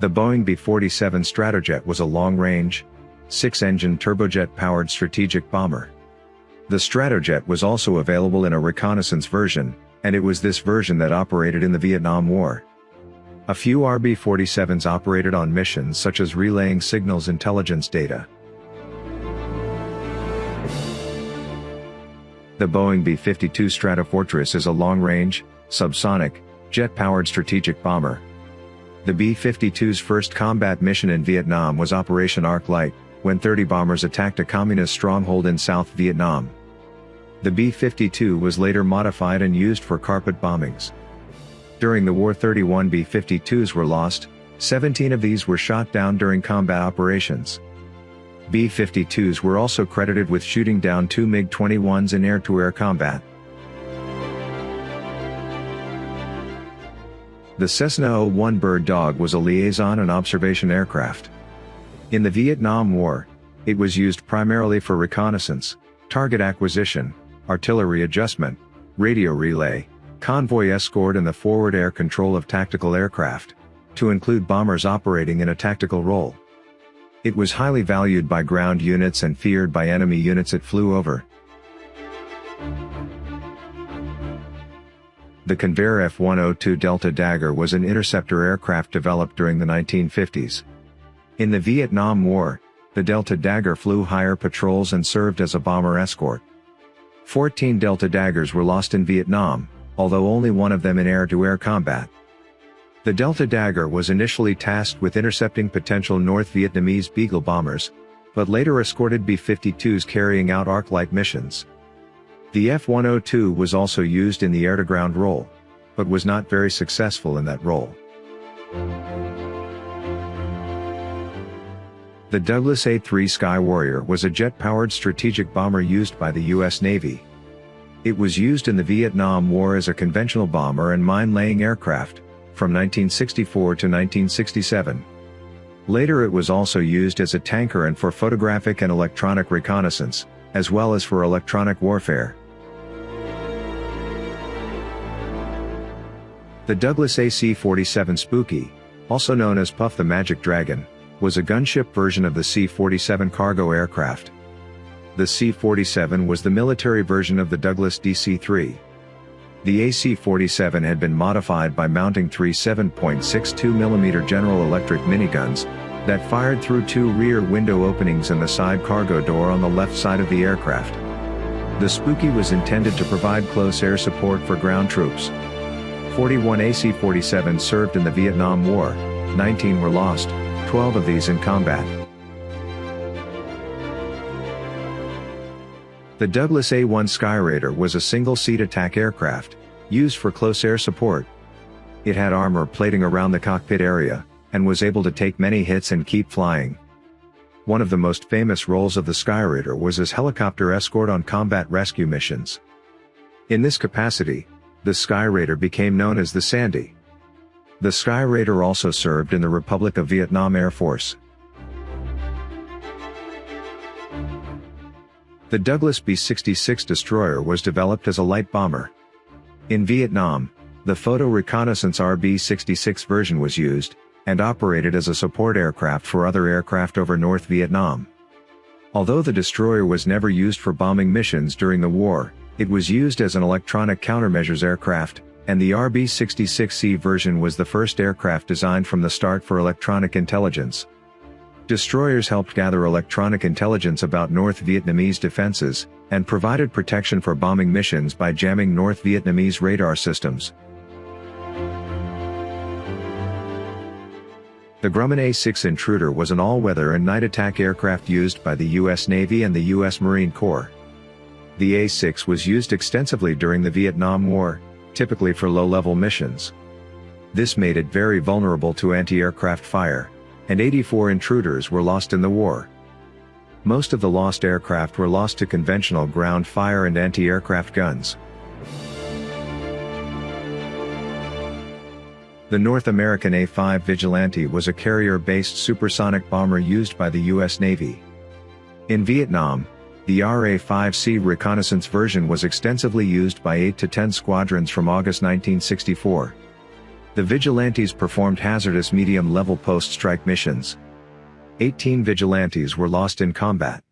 The Boeing B-47 Stratojet was a long-range, six-engine turbojet-powered strategic bomber. The Stratojet was also available in a reconnaissance version, and it was this version that operated in the Vietnam War. A few RB-47s operated on missions such as relaying signals intelligence data. The Boeing B-52 Stratofortress is a long-range, subsonic, jet-powered strategic bomber. The B-52's first combat mission in Vietnam was Operation Arc Light, when 30 bombers attacked a communist stronghold in South Vietnam. The B-52 was later modified and used for carpet bombings. During the war 31 B-52s were lost, 17 of these were shot down during combat operations. B-52s were also credited with shooting down two MiG-21s in air-to-air -air combat. The Cessna 01 Bird Dog was a liaison and observation aircraft. In the Vietnam War, it was used primarily for reconnaissance, target acquisition, artillery adjustment, radio relay, convoy escort and the forward air control of tactical aircraft, to include bombers operating in a tactical role. It was highly valued by ground units and feared by enemy units it flew over. The Convair F-102 Delta Dagger was an interceptor aircraft developed during the 1950s. In the Vietnam War, the Delta Dagger flew higher patrols and served as a bomber escort. 14 Delta Daggers were lost in Vietnam, although only one of them in air-to-air -air combat. The Delta Dagger was initially tasked with intercepting potential North Vietnamese Beagle bombers, but later escorted B-52s carrying out arc-light missions. The F-102 was also used in the air-to-ground role, but was not very successful in that role. The Douglas A-3 Sky Warrior was a jet-powered strategic bomber used by the U.S. Navy. It was used in the Vietnam War as a conventional bomber and mine-laying aircraft, from 1964 to 1967. Later it was also used as a tanker and for photographic and electronic reconnaissance, as well as for electronic warfare. The Douglas AC-47 Spooky, also known as Puff the Magic Dragon, was a gunship version of the C-47 cargo aircraft. The C-47 was the military version of the Douglas DC-3. The AC-47 had been modified by mounting three 7.62mm General Electric miniguns, that fired through two rear window openings in the side cargo door on the left side of the aircraft. The Spooky was intended to provide close air support for ground troops. 41 AC-47 served in the Vietnam War, 19 were lost, 12 of these in combat. The Douglas A-1 Skyraider was a single-seat attack aircraft, used for close air support. It had armor plating around the cockpit area, and was able to take many hits and keep flying. One of the most famous roles of the Skyraider was as helicopter escort on combat rescue missions. In this capacity, the Skyraider became known as the Sandy. The Skyraider also served in the Republic of Vietnam Air Force. The Douglas B-66 destroyer was developed as a light bomber. In Vietnam, the Photo Reconnaissance RB-66 version was used, and operated as a support aircraft for other aircraft over North Vietnam. Although the destroyer was never used for bombing missions during the war, it was used as an electronic countermeasures aircraft, and the RB-66C version was the first aircraft designed from the start for electronic intelligence. Destroyers helped gather electronic intelligence about North Vietnamese defenses, and provided protection for bombing missions by jamming North Vietnamese radar systems. The Grumman A-6 Intruder was an all-weather and night attack aircraft used by the U.S. Navy and the U.S. Marine Corps. The A-6 was used extensively during the Vietnam War, typically for low-level missions. This made it very vulnerable to anti-aircraft fire, and 84 intruders were lost in the war. Most of the lost aircraft were lost to conventional ground fire and anti-aircraft guns. The North American A-5 Vigilante was a carrier-based supersonic bomber used by the U.S. Navy. In Vietnam, the RA-5C reconnaissance version was extensively used by 8 to 10 squadrons from August 1964. The vigilantes performed hazardous medium-level post-strike missions. 18 vigilantes were lost in combat.